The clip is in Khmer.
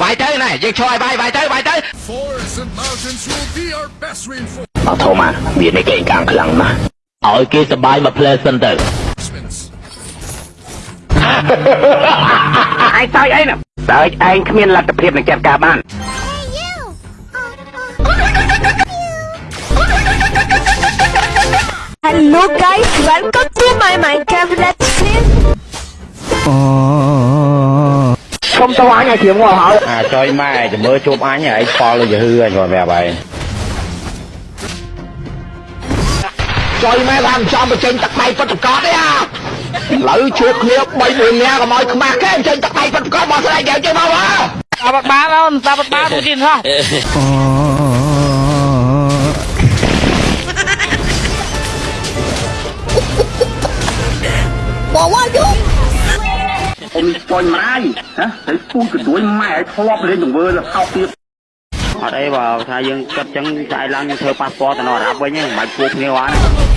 វាយទៅណែយើងឈរឲ្យវាយវាយទៅវាយទៅ Forests and mountains will be our best reinforcements. អត់ធំអាវានេះគេកាំងខ្លាំងណាស់ឲ្យគេសបាយមកផ្លែសិនទៅឯងតើអីណាតើឯងគ្មានលទ្ធភាពនឹងចាត់ការបាន Hello guys, welcome to my Minecraft Let's Play. ឈុំទៅអញឲ្យជាងមកហើយអាចុយម៉ែចាំមើលជួបអញឯងប៉លទៅហឺអញគាត់ប្រាប់ឯងចុយម៉ែថាមិនចំបញ្ចេញទឹកដៃពិតប្រកបទេអាឥឡូវជួបគ្នា3 4នាក់កុំឲ្យខ្មាស់គេបញ្ចេញទឹកដៃពិតប្រកបមកស្រីកែវចេញមកហ៎តាបាត់បានអូនតាបាត់បានទូទៀតហោះ អ៊ំស្ពញម្រាយណាហើយពូជកដួយម៉ែឲ្យធ្លាប់លេងទង្វើទៅហោកទៀតអត់អីបើថាយើងគិតចឹងស្អែកឡើងយើងធ្វើប៉ាសពតទៅនៅអារ៉ាប់វិញហ្នឹងមិនបាច់ជួបគ្នាបាន